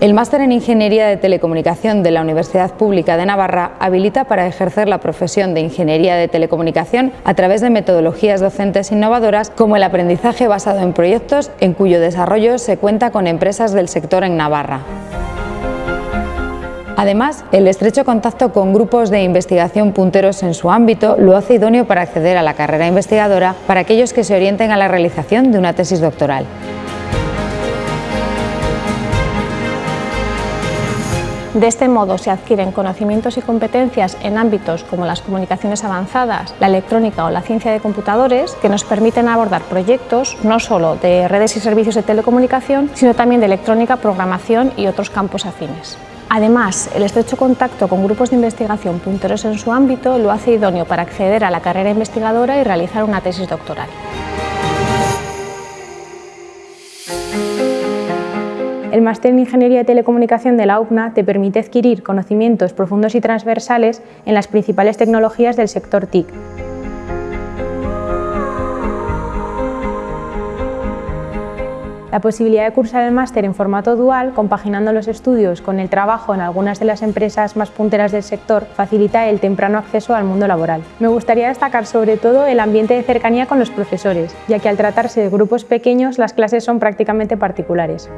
El máster en Ingeniería de Telecomunicación de la Universidad Pública de Navarra habilita para ejercer la profesión de Ingeniería de Telecomunicación a través de metodologías docentes innovadoras como el aprendizaje basado en proyectos en cuyo desarrollo se cuenta con empresas del sector en Navarra. Además, el estrecho contacto con grupos de investigación punteros en su ámbito lo hace idóneo para acceder a la carrera investigadora para aquellos que se orienten a la realización de una tesis doctoral. De este modo se adquieren conocimientos y competencias en ámbitos como las comunicaciones avanzadas, la electrónica o la ciencia de computadores que nos permiten abordar proyectos no solo de redes y servicios de telecomunicación, sino también de electrónica, programación y otros campos afines. Además, el estrecho contacto con grupos de investigación punteros en su ámbito lo hace idóneo para acceder a la carrera investigadora y realizar una tesis doctoral. El máster en Ingeniería de Telecomunicación de la UPNA te permite adquirir conocimientos profundos y transversales en las principales tecnologías del sector TIC. La posibilidad de cursar el máster en formato dual, compaginando los estudios con el trabajo en algunas de las empresas más punteras del sector, facilita el temprano acceso al mundo laboral. Me gustaría destacar sobre todo el ambiente de cercanía con los profesores, ya que al tratarse de grupos pequeños las clases son prácticamente particulares.